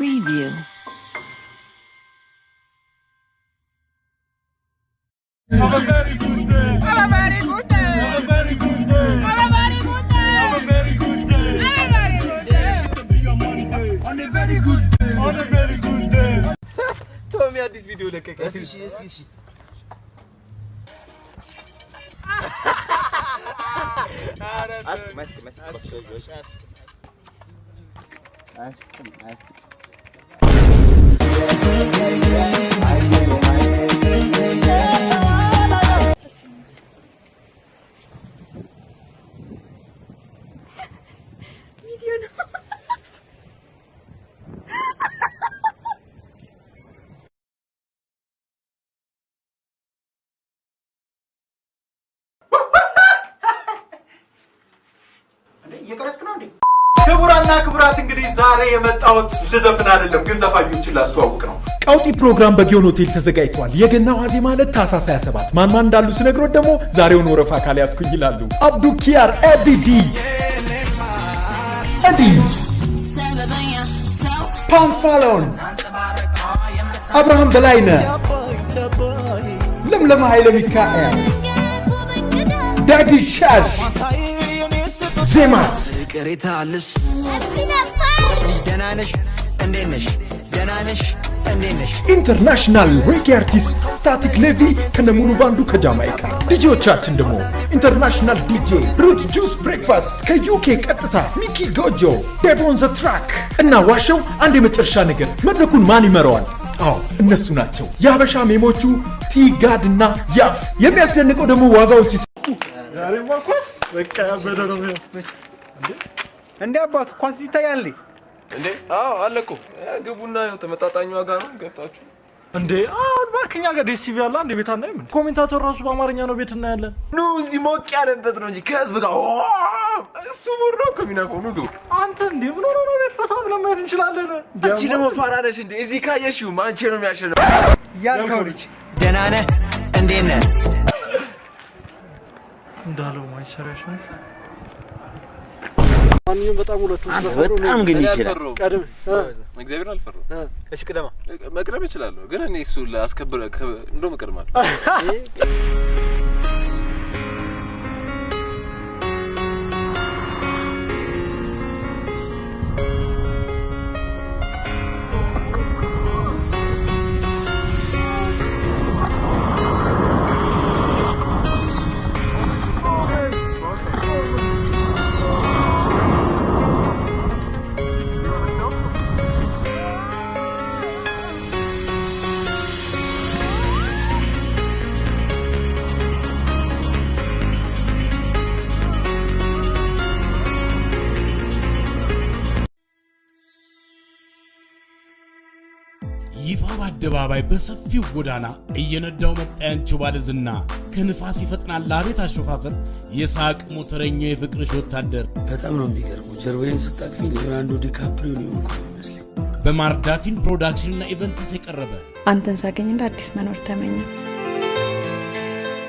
preview. Have a very good day. Have a very good day. Have a very good day. Have a very good day. Have a very good day. Have a very good day. On a very good day. On a very good day. Tell me how this video look like. Yes, she is. Yes, she. Ah, ask, ask, ask, ask, ask, ask, ask, ask, ask. እየቀረጽክ ነው እንዴ? ክቡራና ክቡራት እንግዲህ ዛሬ የመጣሁት ልዘፍን አይደለም፣ ግን ዘፋኞችን ላስተዋውቅ ነው። ቀውጢ ፕሮግራም በጊዮን ሆቴል ተዘጋጅቷል። የገና ዋዜማ ማለት ታህሳስ 27 ማን ማን እንዳሉ ስነግርዎት ደግሞ ዛሬውን ወረፋ ካልያዝኩኝ ይላሉ። አብዱ ኪያር፣ ኤቢዲ፣ ጸዲ፣ ፓንፋሎን፣ አብርሃም በላይነህ፣ ለምለም ኃይለ ሚካኤል፣ ዳጊ ሻሽ፣ ዜማስ ቅሬታልሽ ደህና ነሽ? እንዴት ነሽ? ደህና ነሽ? ኢንተርናሽናል ሬጌ አርቲስት ስታቲክ ሌቪ ከነሙሉ ባንዱ ከጃማይካ። ዲጄዎቻችን ደግሞ ኢንተርናሽናል ዲጄ ሩት ጁስ ብሬክፋስት ከዩኬ ቀጥታ ሚኪ ጎጆ ዴቮን ዘ ትራክ እና ዋሸው አንድ የመጨረሻ ነገር መድረኩን ማን ይመራዋል? አዎ እነሱ ናቸው። የሀበሻ ሜሞቹ ቲጋድ እና ያፍ። የሚያስደንቀው ደግሞ ዋጋውን ሲሰ እንዴ? አባቱ ኳስ ይታያል እንዴ? አዎ አለ እኮ ግቡና ያው ተመጣጣኝ ዋጋ ነው ገብታችሁ እንዴ አሁን እባክህ እኛ ጋር ዴስ ቲቪ አለ አንድ ቤት አናይም? ኮሜንታተር ራሱ በአማርኛ ነው ቤት እናያለን። ኑ እዚህ ሞቅ ያለበት ነው እንጂ ከህዝብ ጋር እሱ ሙር ነው ኑ ግቡ አንተ እንዴ ምን ሆነ ነው ቤት ፈታ ብለን መሄድ እንችላለን። አንቺ ደግሞ ፋራ ነሽ እንዴ እዚህ ካየሽው አንቺ ነው የሚያሸንፍ ያልከው ልጅ ደህና ነህ? እንዴት ነህ? እንዳለው ማንቸስተር ያሸንፍ። ማንኛውም በጣም ሁለቱ በጣም ግን ይችላል። ቀድም እግዚአብሔር አልፈራሁም እሺ ቅደማ። መቅደም እችላለሁ ግን እኔ እሱ ላስከብረ እንደውም እቀድማለሁ በይፋ በአደባባይ በሰፊው ጎዳና እየነዳው መጣ ያንቺው ባለዝና ከንፋስ ይፈጥናል አቤት አሾፋፈር የሳቅ ሞተረኛው የፍቅርሽ ወታደር በጣም ነው የሚገርመው። ጀርባዬን ስታቅፊ ሊዮናርዶ ዲካፕሪዮ የሆንኩት የሚመስለኝ። በማርዳፊን production ና events የቀረበ አንተን ሳገኝ እንደ አዲስ መኖር ተመኘሁ።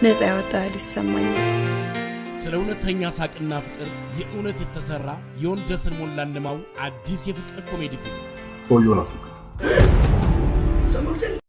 ነፃ ያወጣ ይሰማኛል። ስለ እውነተኛ ሳቅና ፍቅር የእውነት የተሰራ የወንደሰን ሞላ እንደማው አዲስ የፍቅር ኮሜዲ ፊልም 怎么个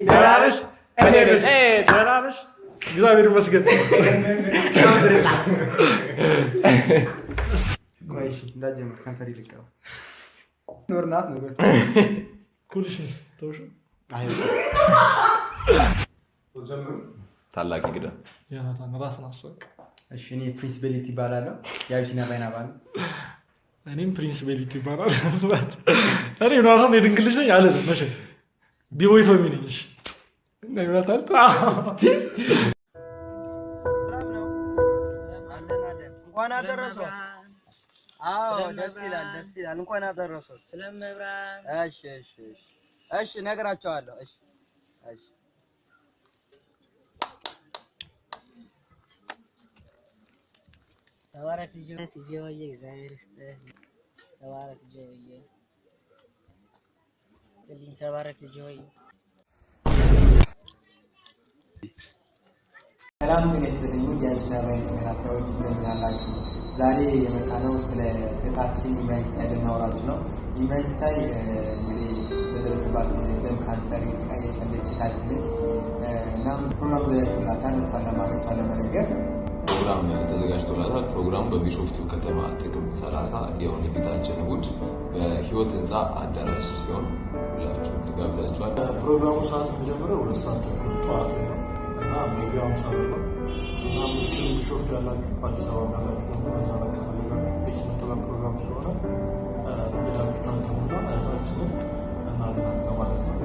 ደህና ነሽ? እኔ ነሽ? ደህና ነሽ? እግዚአብሔር ይመስገን። እንዳትጀምር ከንፈር ይልቀው ኖር ናት ነው ኩልሽንስ ተውሽ? ታላቅ እንግዳ ዮናታን ራስን አስወቅ። እሺ እኔ ፕሪንሲቢሊቲ ይባላለሁ የአቢሲና ባይና ባል እኔም ፕሪንስ ቤሊት ይባላል። እኔ ዮናታን የድንግል ልጅ ነኝ አልልም። መቼ ቢቦይ ቶሚ ነኝ። እሺ እና ዮናታን እንኳን አደረሰው። አዎ ደስ ይላል፣ ደስ ይላል። እንኳን አደረሰው። ስለመብራን እሺ፣ እሺ፣ እሺ፣ እሺ፣ እነግራቸዋለሁ። እሺ፣ እሺ። ተባረክ ልጅ እግዚአብሔር ይስጥህ። ተባረክ ልጅ ስጥልኝ ተባረክ ልጅ ሆዬ ሰላም ጤና ይስጥልኝ ውድ የአቢሲና ባይን ተከታታዮች እንደምን አላችሁ? ዛሬ የመጣነው ስለ እህታችን ኢማይሳይ ልናወራችሁ ነው። ኢማይሳይ እንግዲህ በደረሰባት የደም ካንሰር የተሰቃየች ያለች እህታችን ነች። እናም ፕሮግራም ተዘጋጅቶላታል። እሷን ለማገዝ እሷን ለመደገፍ ፕሮግራም ተዘጋጅቶላታል። ፕሮግራሙ በቢሾፍቱ ከተማ ጥቅምት 30 የሆነ የፊታችን እሑድ በህይወት ህንፃ አዳራሽ ሲሆን ሁላችሁም ተጋብዛችኋል። ፕሮግራሙ ሰዓት የሚጀምረው ሁለት ሰዓት ተኩል ጠዋት ላይ ነው እና ሜቢያውን ሰዓት ነው እና ምችሉ ቢሾፍቱ ያላችሁ አዲስ አበባ ያላችሁ ደግሞ በዛ ላይ ከፈለጋችሁ የኪነ ጥበብ ፕሮግራም ስለሆነ ሄዳችሁ ታንተሙና እህታችንን እናድናለን ማለት ነው።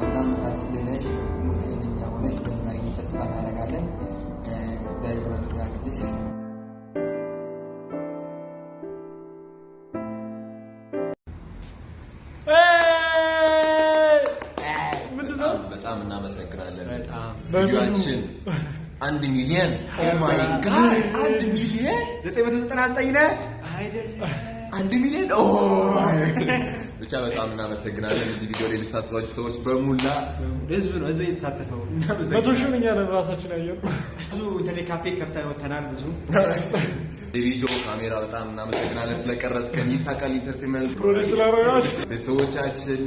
እናም እህታችን ድነሽ ሙት ጤነኛ ሆነሽ እንደምናገኝ ተስፋ እናደርጋለን። እግዚአብሔር ብርታት ያክልሽ። ቪዲዮአችን አንድ ሚሊዮን oh my God አንድ ሚሊዮን ዘጠኝ መቶ ዘጠና ዘጠኝ ነህ? አንድ ሚሊዮን oh ብቻ በጣም እናመሰግናለን። እዚህ ቪዲዮ ላይ የተሳተፋችሁ ሰዎች በሙላ። ህዝብ ነው ህዝብ የተሳተፈው መቶ ሺህ እኛ ነን ራሳችን ያየነው። ብዙ ኢንተርኔት ካፌ ከፍተን ወተናል ብዙ ዴቪጆ ካሜራ በጣም እናመሰግናለን ስለቀረጽከን። ይሳቃል entertainment produce ስላደረጋችሁ ቤተሰቦቻችን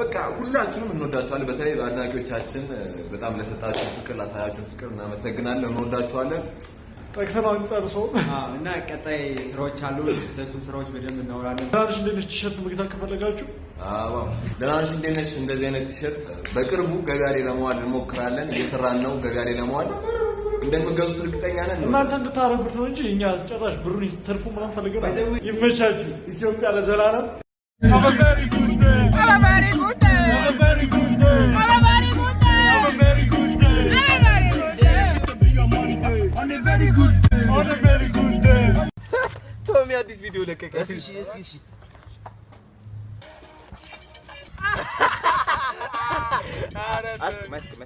በቃ ሁላችንም እንወዳችኋለን። በተለይ አድናቂዎቻችን በጣም ለሰጣችሁ ፍቅር ላሳያችሁን ፍቅር እናመሰግናለን፣ እንወዳችኋለን። ጠቅሰን አንጨርሰው እና ቀጣይ ስራዎች አሉ። ስለሱም ስራዎች በደንብ እናወራለን። ትናንሽ ሌሎች ቲሸርት መግዛት ከፈለጋችሁ አዎ ደህና ነሽ? እንዴት ነሽ? እንደዚህ አይነት ቲሸርት በቅርቡ ገበያ ላይ ለመዋል እንሞክራለን። እየሰራን ነው። ገበያ ላይ ለመዋል እንደምገዙት እርግጠኛ ነን። እናንተ እንድታደርጉት ነው እንጂ እኛ ጭራሽ ብሩን ትርፉ ምናምን ፈልገን አይደለም። ይመቻችሁ። ኢትዮጵያ ለዘላለም Have a very good day. Have a very good day. Have a very good day. Have a very good day. Have a very good day. Have a very good day. On a very good day. On a very good day. ቶሚ አዲስ ቪዲዮ ለቀቀ። እስኪ እሺ፣ እስኪ እሺ። አስቅም፣ አስቅም፣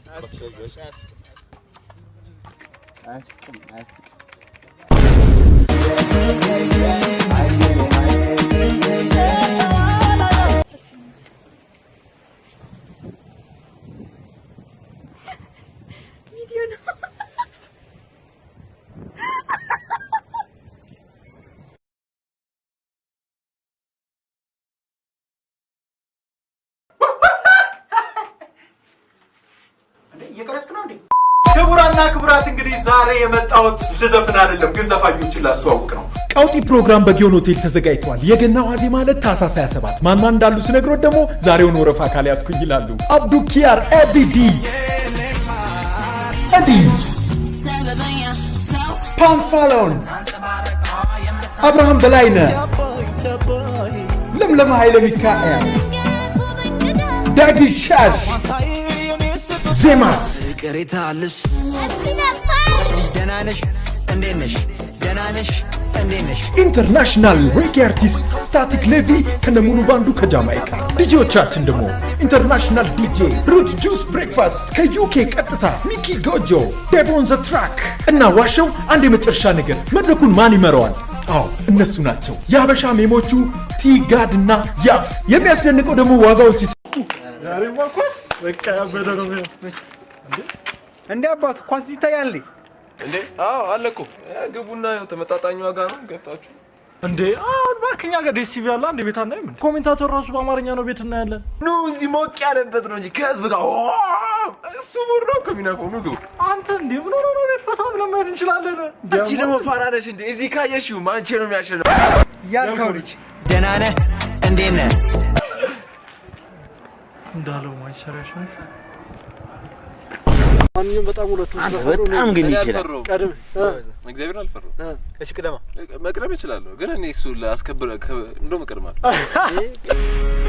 አስቅም። አስቅም፣ አስቅም። ቪዲዮ ነው። እየቀረጽክ ነው እንዴ? ክቡራንና ክቡራት እንግዲህ ዛሬ የመጣሁት ልዘፍን አይደለም፣ ግን ዘፋኞችን ላስተዋውቅ ነው። ቀውጢ ፕሮግራም በጊዮን ሆቴል ተዘጋጅቷል። የገና ዋዜማ ማለት ታህሳስ 27 ማን ማን እንዳሉ ስነግሮት ደግሞ ዛሬውን ወረፋ ካልያዝኩኝ ይላሉ። አብዱ ኪያር፣ ኤቢዲ፣ ጸዲ፣ ፓንፋሎን፣ አብርሃም በላይነህ፣ ለምለም ኃይለ ሚካኤል፣ ዳጊ ሻሽ፣ ዜማስ ቅሬታ አለሽ ደህና ነሽ? እንዴት ነሽ? ደህና ነሽ? international reggae artist ስታቲክ ሌቪ ከነሙሉ ባንዱ ከጃማይካ። ዲጄዎቻችን ደግሞ international DJ ሩት ጁስ ብሬክፋስት ከዩኬ ቀጥታ ሚኪ ጎጆ ዴቮን ዘ ትራክ እና ዋሸው አንድ የመጨረሻ ነገር መድረኩን ማን ይመራዋል? አዎ እነሱ ናቸው። የሀበሻ ሜሞቹ ቲጋድ እና ያፍ። የሚያስደንቀው ደግሞ ዋጋውን ሲስ እንደ አባቱ ኳስ ይታያል። እንዴ? አዎ አለ እኮ። ግቡና ያው ተመጣጣኝ ዋጋ ነው ገብታችሁ እንዴ አሁን እባክህ እኛ ጋር ዴስ ቲቪ አለ አንድ ቤት አናይም እንዴ? ኮሜንታተር ራሱ በአማርኛ ነው ቤት እናያለን። ኑ እዚህ ሞቅ ያለበት ነው እንጂ ከህዝብ ጋር እሱ ሙር ነው የሚነፋው። ኑ ግቡ። አንተ እንዴ ምን ሆነ ነው ቤት ፈታ ብለን መሄድ እንችላለን። አንቺ ደግሞ ፋራ ነሽ እንዴ? እዚህ ካየሽው አንቺ ነው የሚያሸንፍ ያልከው ልጅ ደህና ነህ? እንዴት ነህ? እንዳለው ማንቸስተር ያሸንፍ። ማንኛውም በጣም ሁለቱ በጣም ግን ይችላል። ቀድም እግዚአብሔር አልፈራው። እሺ ቅደማ መቅደም እችላለሁ፣ ግን እኔ እሱ ላስከብረ እንደውም እቀድማለሁ።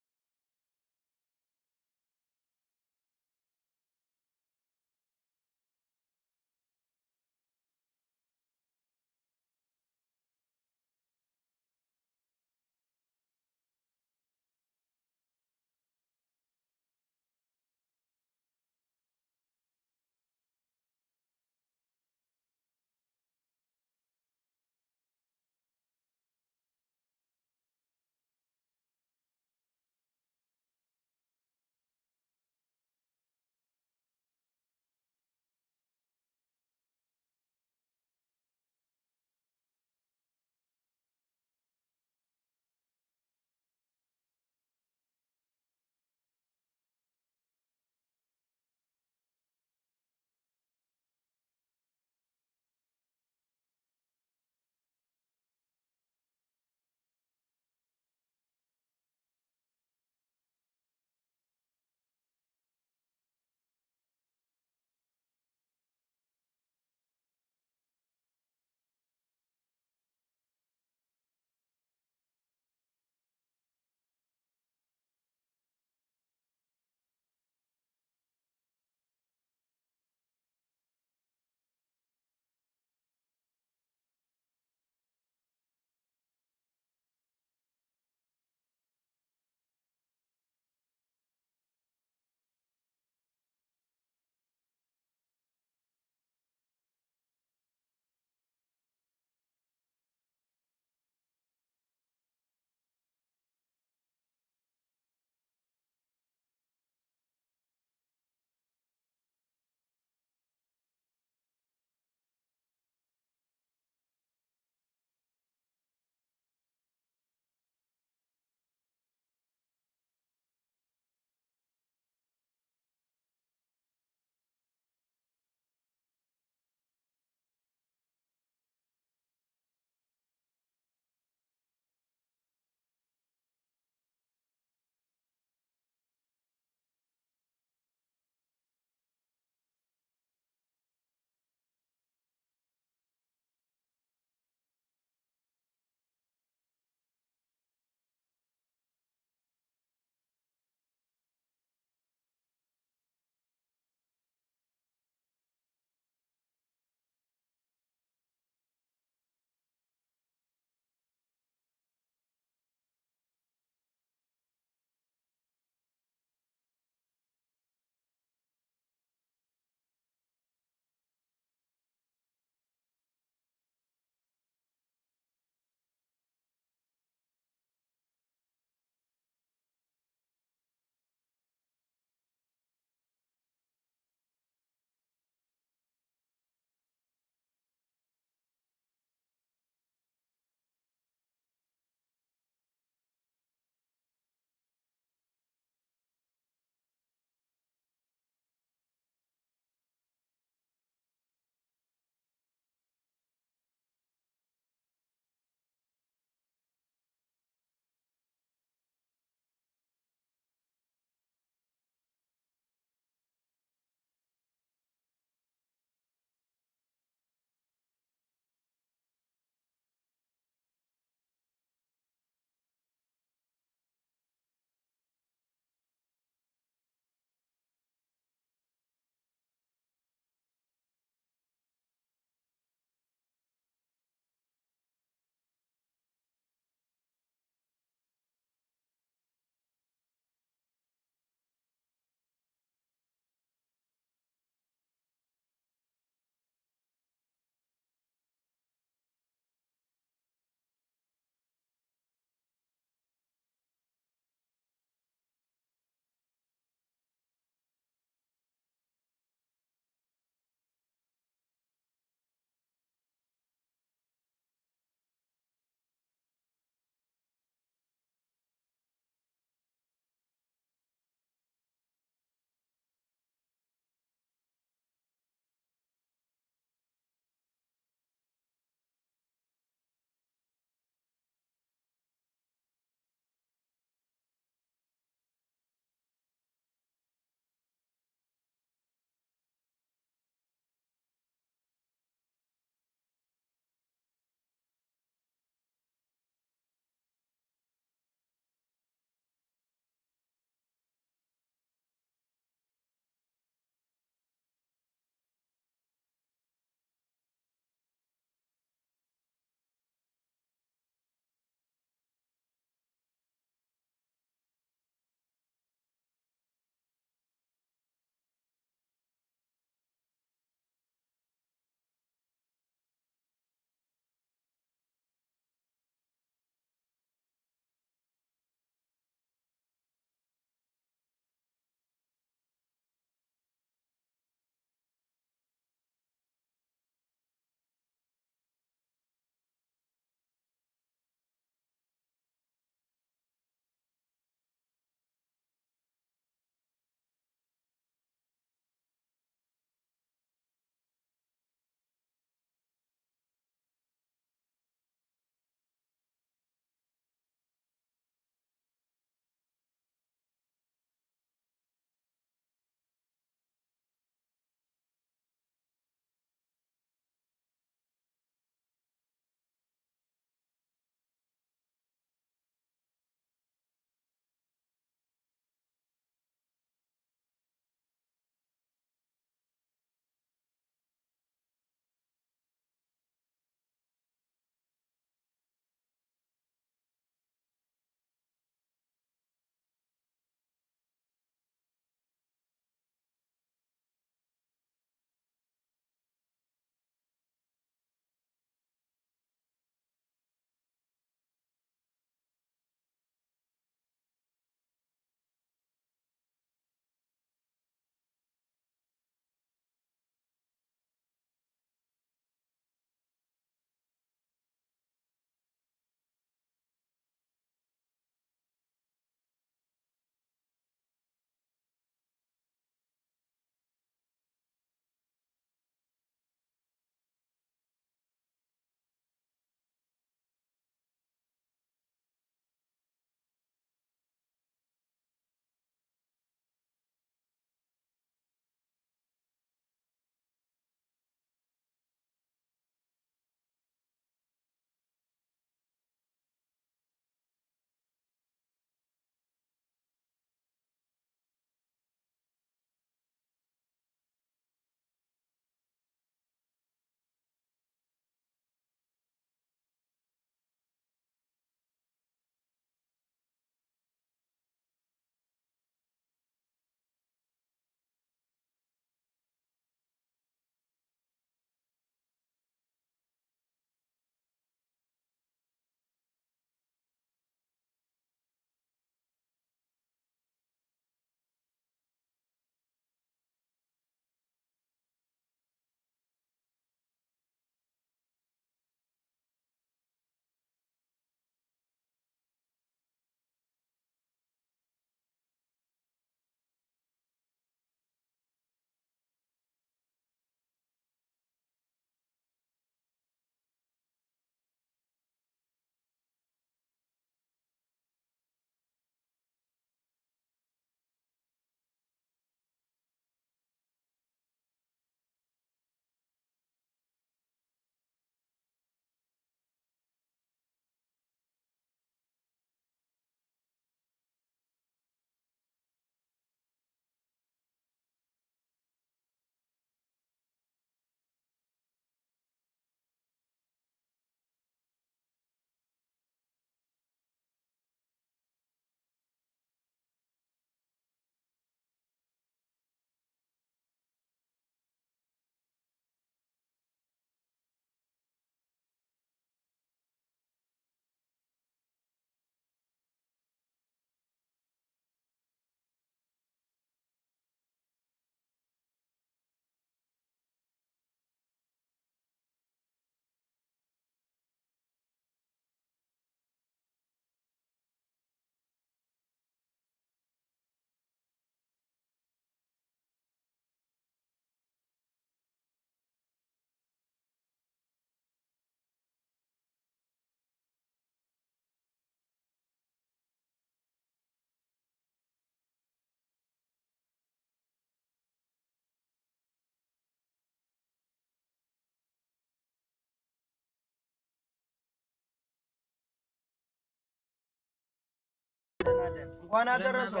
እንኳን አደረሰው።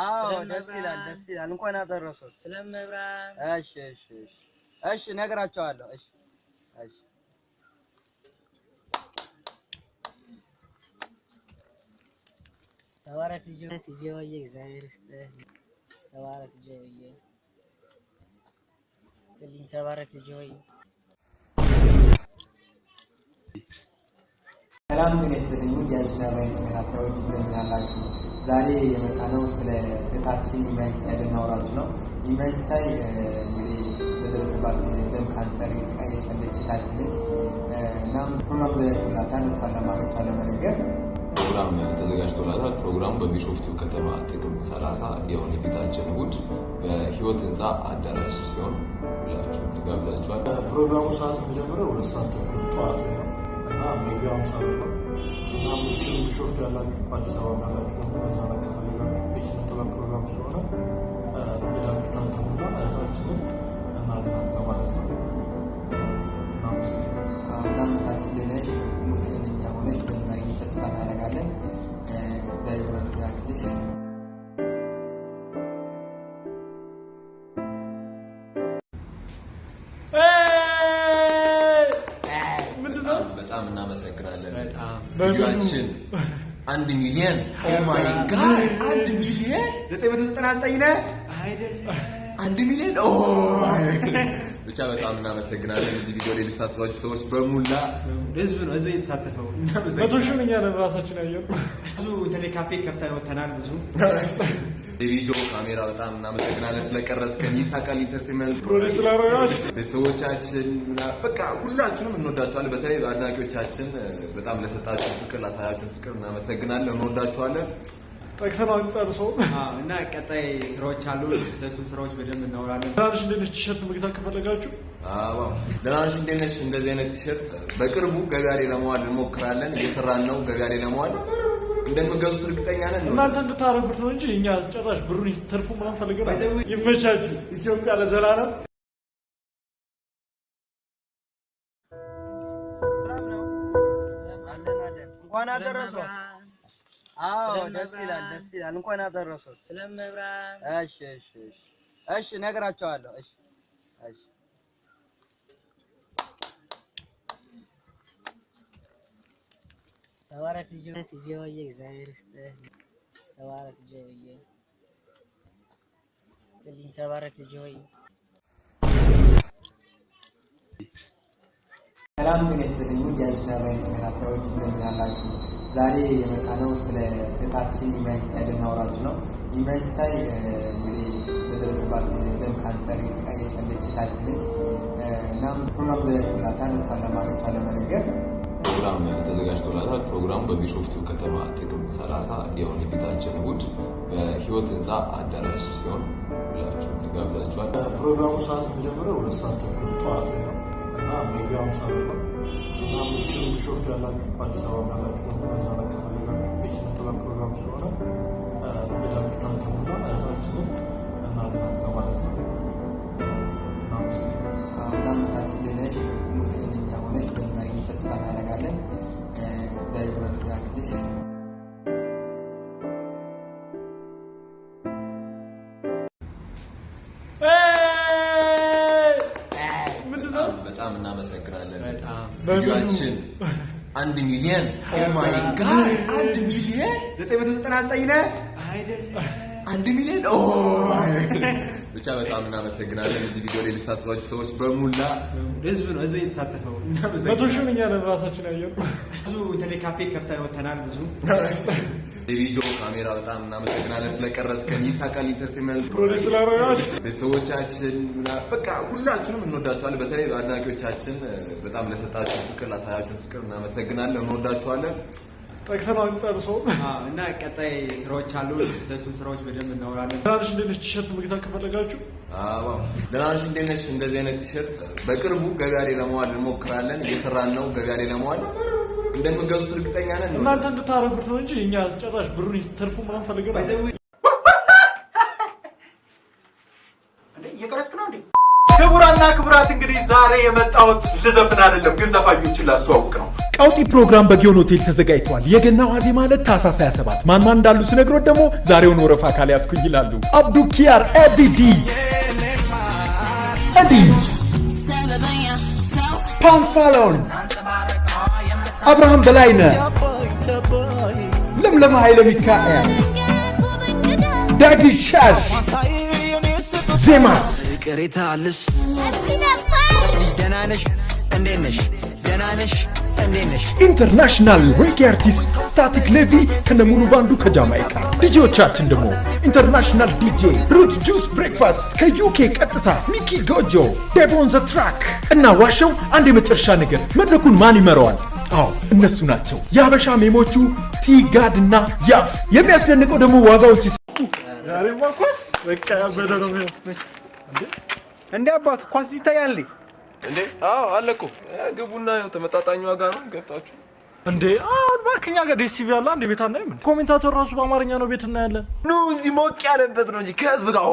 አዎ ደስ ይላል፣ ደስ ይላል። እንኳን አደረሰው። ስለመብራን እሺ፣ እሺ፣ እሺ፣ እሺ፣ እነግራቸዋለሁ። እሺ፣ እሺ። ተባረክ ልጅ ልጅ ወየ እግዚአብሔር ይስጥህ። ተባረክ ልጅ ወየ ስልኝ ተባረክ ልጅ ወየ ሰላም ጤና ይስጥልኝ ውድ የአዲስ ተከታታዮች እንደምን አላችሁ? ዛሬ የመጣነው ስለ እህታችን ኢማይሳይ ልናወራችሁ ነው። ኢማይሳይ እንግዲህ በደረሰባት የደም ካንሰር የተሰቃየች ያለች እህታችን ነች። እናም ፕሮግራም ዘጋጅቶላታል። እሷን ለማገዝ እሷን ለመደገፍ ፕሮግራም ተዘጋጅቶላታል። ፕሮግራሙ በቢሾፍቱ ከተማ ጥቅምት 30 የሆነ የፊታችን እሑድ በህይወት ህንፃ አዳራሽ ሲሆን ሁላችሁም ተጋብዛችኋል። ፕሮግራሙ ሰዓት የሚጀምረው ሁለት ሰዓት ተኩል ጠዋት ነው እና ብር ነው እና ምችል ቢሾፍቱ ያላችሁ አዲስ አበባ ያላችሁ መዝናናት ከፈለጋችሁ የኪነ ጥበብ ፕሮግራም ስለሆነ ሄዳችሁ ታደሙና እህታችንን እናድናለን ማለት ነው። እህታችን ድነሽ ተስፋ እናደርጋለን። እግዚአብሔር ብረት ቪዲዮአችን አንድ ሚሊዮን oh my God አንድ ሚሊዮን ዘጠኝ መቶ ዘጠና ዘጠኝ ነህ? አይደለም። አንድ ሚሊዮን oh ብቻ በጣም እናመሰግናለን። እዚህ ቪዲዮ ላይ የተሳተፋችሁ ሰዎች በሙላ። ህዝብ ነው ህዝብ የተሳተፈው። መቶ ሺህ እኛ ነን ራሳችን ያየው ብዙ ኢንተርኔት ካፌ ከፍተን ወተናል። ብዙ ዴቪጆ ካሜራ በጣም እናመሰግናለን ስለቀረጽከን። ይሳቃል entertainment produce ስላደረጋችሁ ቤተሰቦቻችን በቃ ሁላችሁንም እንወዳችኋለን። በተለይ አድናቂዎቻችን በጣም ለሰጣችሁ ፍቅር ላሳያችሁን ፍቅር እናመሰግናለን፣ እንወዳችኋለን። ጠቅሰን አንጨርሰው እና ቀጣይ ስራዎች አሉ። ስለሱም ስራዎች በደንብ እናወራለን። ትናንሽ እንደነች ቲሸርት መግዛት ከፈለጋችሁ አዎ ደህና ነሽ? እንዴት ነሽ? እንደዚህ አይነት ቲሸርት በቅርቡ ገበያ ላይ ለመዋል እንሞክራለን። እየሰራን ነው። ገበያ ላይ ለመዋል እንደምገዙት እርግጠኛ ነን። እናንተ እንድታደርጉት ነው እንጂ እኛ ጭራሽ ብሩን ትርፉ ምናምን ፈልገን ይመቻችሁ። ኢትዮጵያ ለዘላለም እንኳን አደረሰው። አዎ ደስ ይላል፣ ደስ ይላል። እንኳን አደረሰው። ስለመብራን እሺ፣ እሺ፣ እሺ፣ እሺ፣ እነግራቸዋለሁ። እሺ፣ እሺ። ተባረክ ልጅ ልጅ እግዚአብሔር ይስጥህ። ተባረክ ልጅ ወየ ስልኝ ተባረክ ልጅ ወየ ሰላም ጤና ይስጥልኝ ውድ የአዲስ ተከታታዮች እንደምን አላችሁ? ዛሬ የመጣነው ስለ እህታችን ኢማይሳይ ልናወራችሁ ነው። ኢማይሳይ እንግዲህ በደረሰባት የደም ካንሰር የተሰቃየች ያለች እህታችን ነች። እናም ፕሮግራም ዘጋጅቶላታል። እሷን ለማገዝ እሷን ለመደገፍ ፕሮግራም ተዘጋጅቶላታል። ፕሮግራሙ በቢሾፍቱ ከተማ ጥቅምት 30 የሆነ የፊታችን እሑድ በህይወት ህንፃ አዳራሽ ሲሆን ሁላችሁም ተጋብዛችኋል። ፕሮግራሙ ሰዓት የሚጀምረው ሁለት ሰዓት ተኩል ጠዋት ላይ ነው እና ብር ነው እና ቢሾፍቱ ያላችሁ አዲስ አበባ ያላችሁ እናደርጋለን። እግዚአብሔር ያክልሽ። በጣም እናመሰግናለን።? ቪዲዮአችን አንድ ሚሊዮን oh my God አንድ ሚሊዮን ዘጠኝ መቶ ዘጠና ዘጠኝ ነህ አይደለም አንድ ሚሊዮን oh ብቻ በጣም እናመሰግናለን። እዚህ ቪዲዮ ላይ የተሳተፋችሁ ሰዎች በሙላ ህዝብ ነው ህዝብ የተሳተፈው። መቶ ሺህ እኛ ነን ራሳችን ያየው ብዙ ኢንተርኔት ካፌ ከፍተን ወተናል። ብዙ ዴቪጆ ካሜራ በጣም እናመሰግናለን ስለቀረጽከን። ይሳቃል entertainment produce ስላደረጋችሁ ቤተሰቦቻችን ምና- በቃ ሁላችሁንም እንወዳችኋለን። በተለይ አድናቂዎቻችን በጣም ለሰጣችሁ ፍቅር ላሳያችሁን ፍቅር እናመሰግናለን፣ እንወዳችኋለን። ጠቅሰን አንጨርሰው እና ቀጣይ ስራዎች አሉ። ስለሱም ስራዎች በደንብ እናወራለን። ትናንሽ እንደነች ቲሸርት መግዛት ከፈለጋችሁ አዎ ደህና ነሽ? እንዴት ነሽ? እንደዚህ አይነት ቲሸርት በቅርቡ ገበያ ላይ ለመዋል እንሞክራለን። እየሰራን ነው። ገበያ ላይ ለመዋል እንደምገዙት እርግጠኛ ነን። እናንተ እንድታደርጉት ነው እንጂ እኛ ጭራሽ ብሩን ትርፉ ምናምን ፈልገን እየቀረጽክ ነው እንዴ? ክቡራንና ክቡራት እንግዲህ ዛሬ የመጣሁት ልዘፍን አይደለም፣ ግን ዘፋኞችን ላስተዋውቅ ነው። ቀውጢ ፕሮግራም በጊዮን ሆቴል ተዘጋጅቷል። የገና ዋዜማ ማለት ታህሳስ 27 ማን ማን እንዳሉ ስነግሮት ደግሞ ዛሬውን ወረፋ ካልያዝኩኝ ይላሉ። አብዱ ኪያር፣ ኤቢዲ፣ ጸዲ፣ ፓንፋሎን፣ አብርሃም በላይነህ፣ ለምለም ኃይለ ሚካኤል፣ ዳጊ ሻሽ፣? እንዴት ነሽ? ደህና ነሽ? እንዴት ነሽ? international reggae artist ስታቲክ ሌቪ ከነሙሉ ባንዱ ከጃማይካ። ዲጄዎቻችን ደግሞ international DJ ሩት ጁስ ብሬክፋስት ከዩኬ ቀጥታ ሚኪ ጎጆ ዴቮን ዘ ትራክ እና ዋሸው አንድ የመጨረሻ ነገር መድረኩን ማን ይመራዋል? አዎ እነሱ ናቸው። የሀበሻ ሜሞቹ ቲጋድ እና ያፍ። የሚያስደንቀው ደግሞ ዋጋውን ሲሰ ዛሬማ ኳስ በቃ ያበደ ነው። እንደ አባቱ ኳስ ይታያል እንዴ? አዎ አለ እኮ ግቡና ያው ተመጣጣኝ ዋጋ ነው ገብታችሁ እንዴ አሁን እባክህ እኛ ጋር DSTV አለ አንድ ቤት አናይም እንዴ? commentator ራሱ በአማርኛ ነው ቤት እናያለን። ኑ እዚህ ሞቅ ያለበት ነው እንጂ ከህዝብ ጋር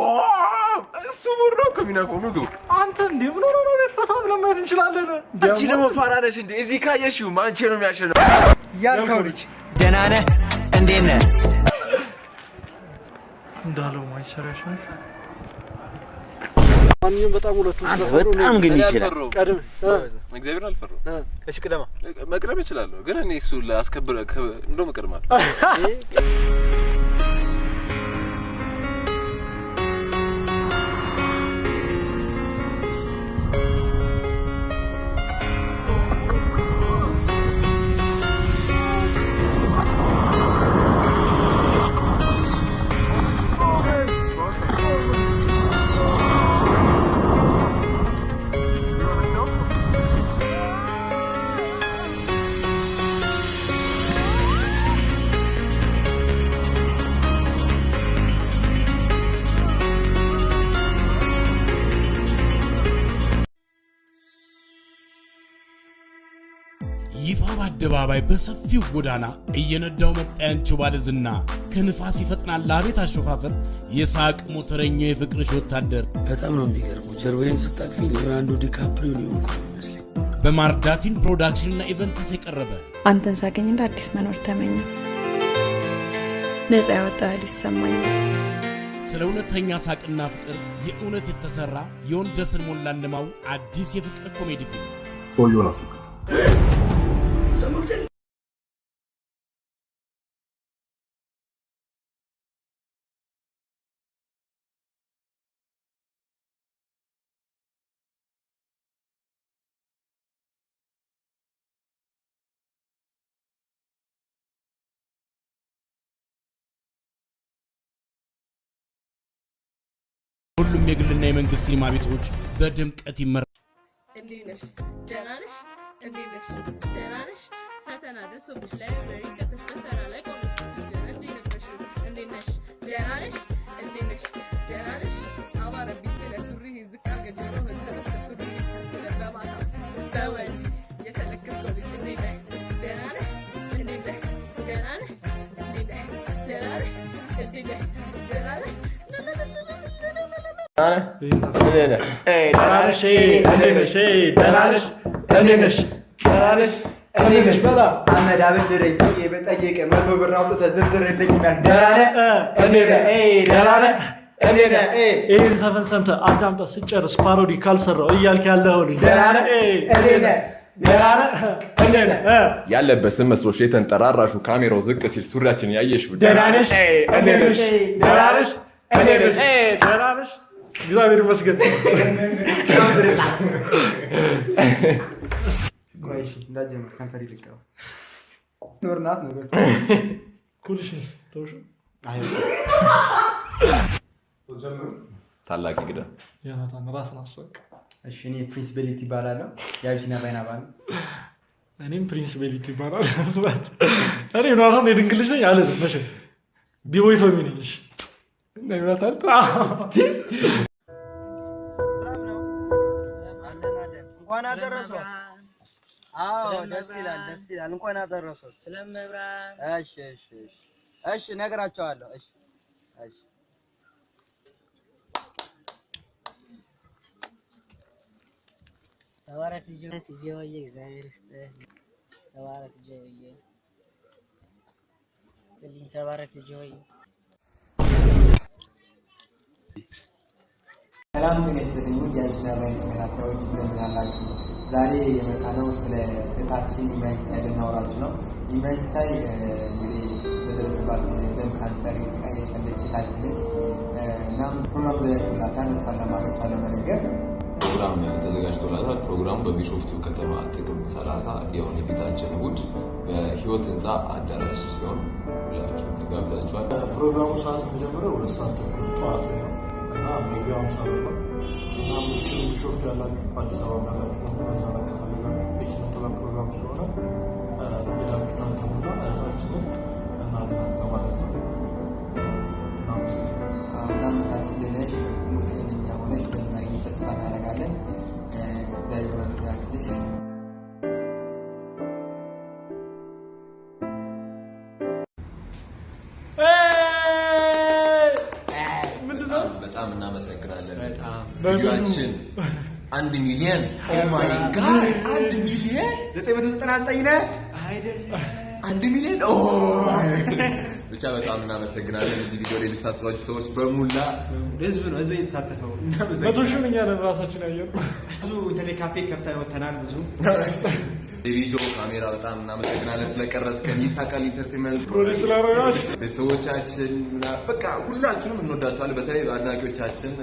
እሱ mood ነው እኮ የሚነፋው ኑ ግቡ። አንተ እንዴ ምን ሆነ ነው ቤት ፈታ ብለን መሄድ እንችላለን። አንቺ ደግሞ ፋራ ነሽ እንዴ? እዚህ ካየሽው አንቺ ነው የሚያሸንፍ ያልከው ልጅ ደህና ነህ? እንዴት ነህ? እንዳለው ማይሰራ ያሸንፍ ማንኛውም በጣም ሁለቱ በጣም ግን ይችላል። ቀድም እግዚአብሔር አልፈራሁም። እሺ ቅደማ። መቅደም እችላለሁ፣ ግን እኔ እሱ ላስከብር እንደውም እቀድማለሁ። ይፋ በአደባባይ በሰፊው ጎዳና እየነዳው መጣ ያንቺው ባለ ዝና ከንፋስ ይፈጥናል አቤት አሾፋፈር የሳቅ ሞተረኛው የፍቅርሽ ወታደር በጣም ነው የሚገርመው። ጀርባዬን ስታቅፊ ሊዮናርዶ ዲካፕሪዮ ነው ይመስለኝ። በማርዳ ፊልም production ና events የቀረበ አንተን ሳገኝ እንደ አዲስ መኖር ተመኘ። ነፃ ያወጣ ይሰማኛል። ስለ እውነተኛ ሳቅና ፍቅር የእውነት የተሰራ የወንደስን ሞላ እንማው አዲስ የፍቅር ኮሜዲ ፊልም ሁሉም የግልና የመንግስት ሲኒማ ቤቶች በድምቀት ይመራ እንዴት ነሽ? ደህና ነሽ? ነሽ? ደህና ነሽ? ፈተና ደርሶብሽ ላይብረሪ ከተሽ ፈተና ላይ ቆመሽ ስትጀነጅ የነበርሽው እንዴት ነሽ? ደህና ነሽ? እንዴት ነሽ? ደህና ነሽ? አማረብኝ ብለህ ሱሪህን ዝቅ አድርገህ ጆሮህን ተነስተህ ሱሪህን ብለህ በማታ በወንድ የተለከፍከው ልጅ እንዴት ነህ? ደህና ነህ? እንዴት ነህ? ደህና ነህ? እንዴት ነህ? ደህና ነህ? እንዴት ነህ? ደህና ነህ? አህመድ አበድረኝ ብዬ በጠየቀ መቶ ብር አውጥተህ ዝርዝርልኝ ይህን ዘፈን ሰምተህ አዳምጠህ ስጨርስ ፓሮዲ ካልሰራው እያልክ ያለው ልጅ ያለበስም መስሎሽ የተንጠራራሹ ካሜራው ዝቅ ሲል ሱሪያችን ያየሽ ደህና ነሽ? እንዴት ነሽ? ደህና ነሽ? እንዴት ነሽ? ደህና ነሽ? እግዚአብሔር ይመስገን። ቆይ እሺ፣ እንዳትጀምር ከንፈር ይልቀው ኖር ናት ነገር ኩልሽንስ ተውሽ። ታላቅ እንግዳ። ዮናታን ራስን አስወቅ። እሺ፣ እኔ ፕሪንስ ቤሊት ይባላለሁ። የአቢሲኒያ ባይና ባል። እኔም ፕሪንስ ቤሊት ይባላል። እኔ ዮናታን የድንግል ልጅ ነኝ አልልም። መቼ? ቢቦይ ቶሚ ነኝ። እሺ። እና ዮናታን? እንኳን አደረሰው። አዎ ደስ ይላል፣ ደስ ይላል። እንኳን አደረሰው። ስለመብራን እሺ፣ እሺ፣ እሺ፣ እሺ፣ እነግራቸዋለሁ። እሺ፣ እሺ። ተባረክ ልጅ ልጅ ወይ እግዚአብሔር ይስጥህ። ተባረክ ጆዬ። ጽልኝ ተባረክ ልጅ ሆይ። ሰላም ጤና ይስጥልኝ ውድ የአዲስ አበባ ተከታታዮች እንደምን አላችሁ? ዛሬ የመጣነው ስለ እህታችን ኢማይሳይ ልናወራችሁ ነው። ኢማይሳይ እንግዲህ በደረሰባት የደም ካንሰር የተሰቃየች ያለች እህታችን ነች። እናም ፕሮግራም ተዘጋጅቶላታል። እሷን ለማገዝ እሷን ለመደገፍ ፕሮግራም ተዘጋጅቶላታል። ፕሮግራሙ በቢሾፍቱ ከተማ ጥቅምት 30 የሆነ የፊታችን እሑድ በህይወት ህንፃ አዳራሽ ሲሆን ሁላችሁም ተጋብዛችኋል። ፕሮግራሙ ሰዓት የሚጀምረው ሁለት ሰዓት ተኩል ጠዋት ላይ ነው እና ሃምሳ ብር ነው እና ቢሾፍቱ ያላችሁ አዲስ አበባ ያላችሁ ደግሞ መዝናናት ከፈለጋችሁ የኪነ ጥበብ ፕሮግራም ስለሆነ ሄዳችሁ ታንተሙና እህታችንን እናድናለን ማለት ነው። ሙሉ ጤነኛ ሆነሽ እንደምናገኝ ተስፋ እናደርጋለን። እግዚአብሔር ብርታት ያክልሽ። በጣም በጣም እናመሰግናለን። ቪዲዮአችን አንድ ሚሊዮን oh my God አንድ ሚሊዮን ዘጠኝ መቶ ዘጠና ዘጠኝ ነህ አንድ ሚሊዮን ኦ ብቻ በጣም እናመሰግናለን። እዚህ ቪዲዮ ላይ የተሳተፋችሁ ሰዎች በሙላ ህዝብ ነው ህዝብ የተሳተፈው። መቶ ሺህ እኛ ነን ራሳችን ያየነው። ብዙ ኢንተርኔት ካፌ ከፍተን ወተናል። ብዙ የቪዲዮ ካሜራ በጣም እናመሰግናለን ስለቀረጽከን። ይሳቃል entertainment ቤተሰቦቻችን፣ በቃ ሁላችንም እንወዳችኋለን። በተለይ አድናቂዎቻችን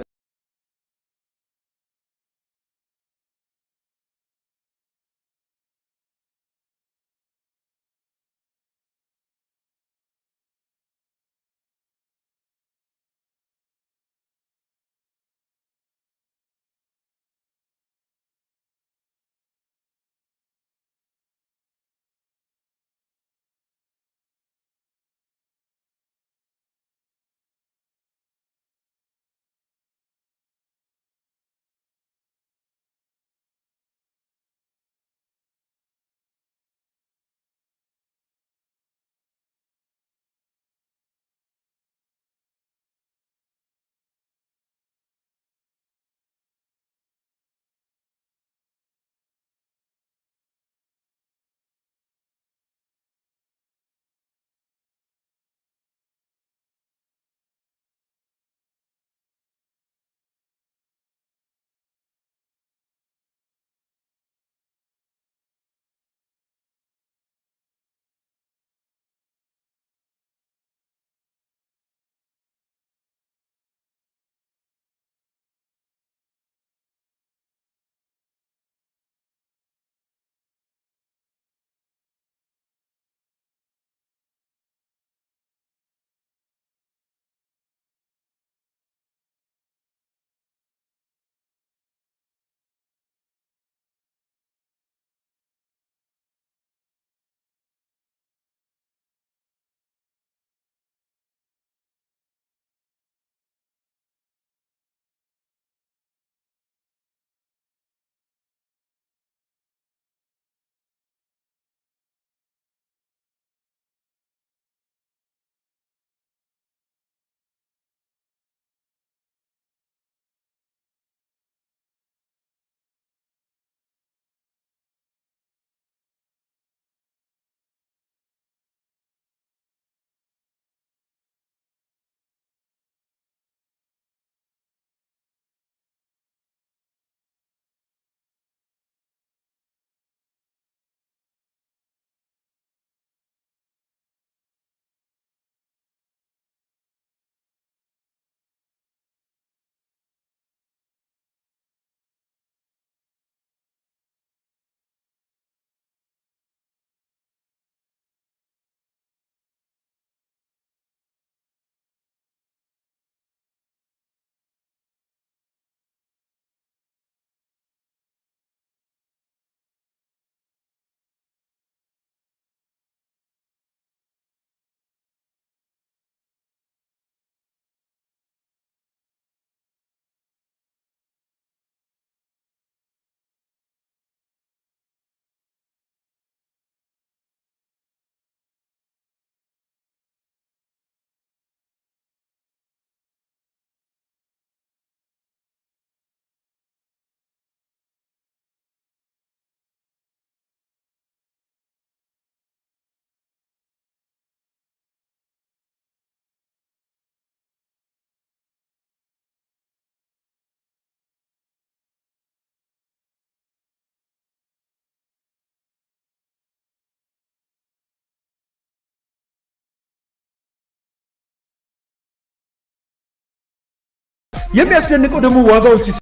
የሚያስደንቀው ደግሞ ዋጋውን ሲስ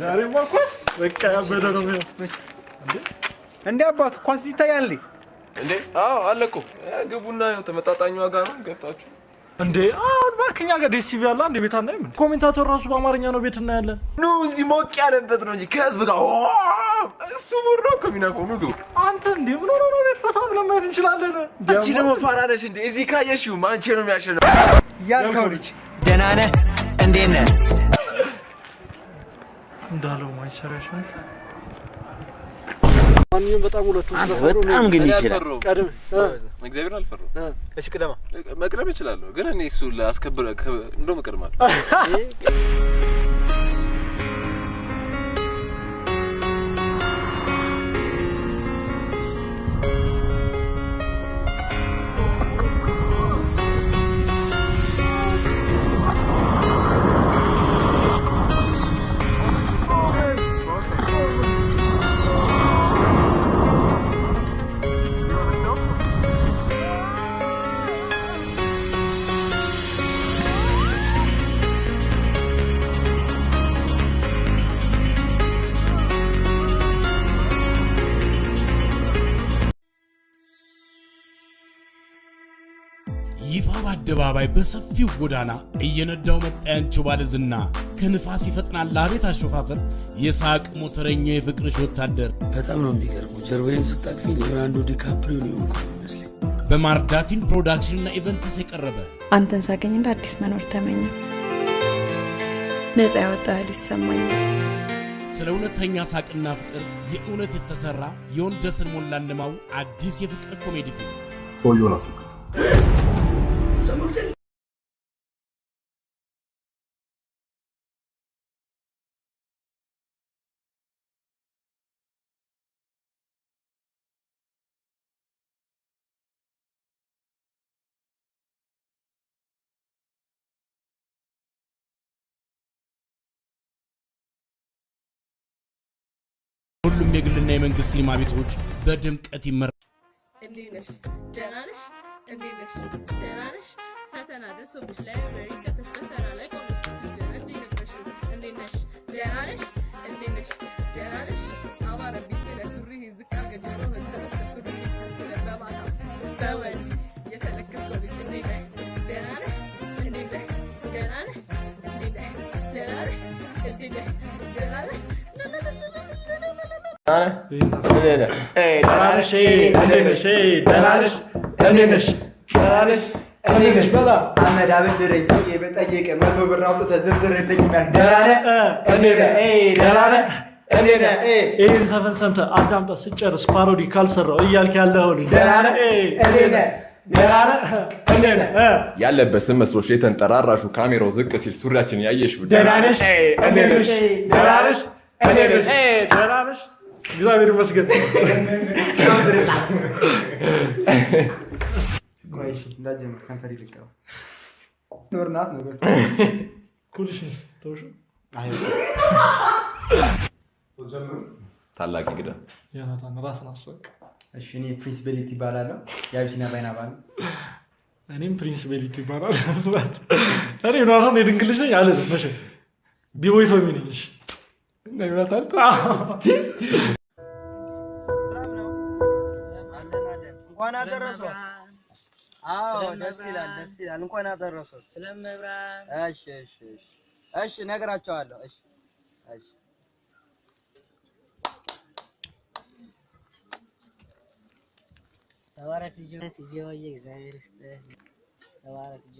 ዛሬማ ኳስ በቃ ያበደ ነው የሚሆነው። እንዴ አባት ኳስ ይታያል እንዴ? አዎ አለ እኮ እ፣ ግቡና ያው ተመጣጣኝ ዋጋ ነው ገብታችሁ እንዴ አሁን እባክህ እኛ ጋር DSTV አለ አንድ ቤት አናይም? commentator ራሱ በአማርኛ ነው ቤት እናያለን። ኑ እዚህ ሞቅ ያለበት ነው እንጂ ከህዝብ ጋር እሱ mood ነው እኮ የሚነፋው ኑ ግቡ አንተ እንዴ ምን ሆነ ነው ቤት ፈታ ብለን መሄድ እንችላለን። አንቺ ደግሞ ፋራ ነሽ እንዴ? እዚህ ካየሽው አንቺ ነው የሚያሸንፈው። ያልከው ልጅ ደህና ነህ? እንዴት ነህ? እንዳለው ማንቸስተር ያሸንፍ። ማንኛውም በጣም ሁለቱ በጣም ግን ይችላል። ቀድም እግዚአብሔር አልፈራም። እሺ ቅደማ። መቅደም እችላለሁ፣ ግን እኔ እሱ ላስከብረ እንደውም እቀድማለሁ። ይፋ በአደባባይ በሰፊው ጎዳና እየነዳው መጣ ያንቺው ባለዝና ከንፋስ ይፈጥናል ለአቤት አሾፋፈር የሳቅ ሞተረኛው የፍቅርሽ ወታደር በጣም ነው የሚገርመው። ጀርባዬን ስታቅፊ ሊዮናርዶ ዲካፕሪዮ ነው የሆንኩት ይመስለኝ። በማርዳ ፊልም production ና events የቀረበ አንተን ሳገኝ እንደ አዲስ መኖር ተመኘ። ነፃ ያወጣ ያህል ይሰማኛል። ስለ እውነተኛ ሳቅና ፍቅር የእውነት የተሰራ የወንደሰን ሞላ እንደማው አዲስ የፍቅር ኮሜዲ ፊልም ሁሉም የግልና የመንግስት ሲኒማ ቤቶች በድምቀት ይመራል። እንዴት ነሽ? ደህና ነሽ? እንዴት? ደህና ነሽ? ፈተና ደርሶብሽ ላይብረሪ ከተሽ ፈተና ላይ ቆመሽ ስትጀነጅ የነበርሽው እንዴት? ደህና ነሽ? እንዴት? ደህና ነሽ? አማረብኝ ብለህ ሱሪህን ዝቅ አድርገህ ጆሮህን ተበስተህ ሱሪህን በማታ በወንድ አህመድ አበድረኝ ብዬ በጠየቀ መቶ ብር አውጥተህ ዝርዝርልኝ ደህና ነህ? እንዴት ነህ? ደህና ነህ? እንዴት ይህን ዘፈን ሰምተህ አዳምጠህ ስጨርስ ፓሮዲ ካልሰራው እያልክ ያለኸው ልጅ ደህና ነህ? እንዴት ነህ? ደህና ነህ? እንዴት ነህ? እ ያለበት ስም መስሎሽ የተንጠራራሹ ካሜራው ዝቅ ሲል ሱሪያችን ያየሽ ደህና ነሽ? እንዴት ነሽ? ደህና ነሽ? እንዴት ነሽ? ደህና ነሽ? እግዚአብሔር ይመስገን። እንዳትጀምር ከንፈር ይልቀው ኖር ናት ነው ኩልሽንስ ተውሽ ታላቅ እንግዳ ዮናታን ራስን አስወቅ። እሺ፣ እኔ ፕሪንስ ቤሊት ይባላለሁ። የአቢሲኒያ ባይና ባል እኔም ፕሪንስ ቤሊት ይባላል። እኔ ዮናታን የድንግል ልጅ ነኝ አልልም። መቼ ቢቦይ ቶሚ ነኝ። እሺ እና ዮናታን እንኳን አደረሰው። አዎ ደስ ይላል፣ ደስ ይላል። እንኳን አደረሰው። ስለመብራን እሺ፣ እሺ፣ እሺ፣ እሺ፣ እነግራቸዋለሁ። እሺ፣ እሺ። ተባረክ ልጅ እግዚአብሔር ይስጥህ። ተባረክ ልጅ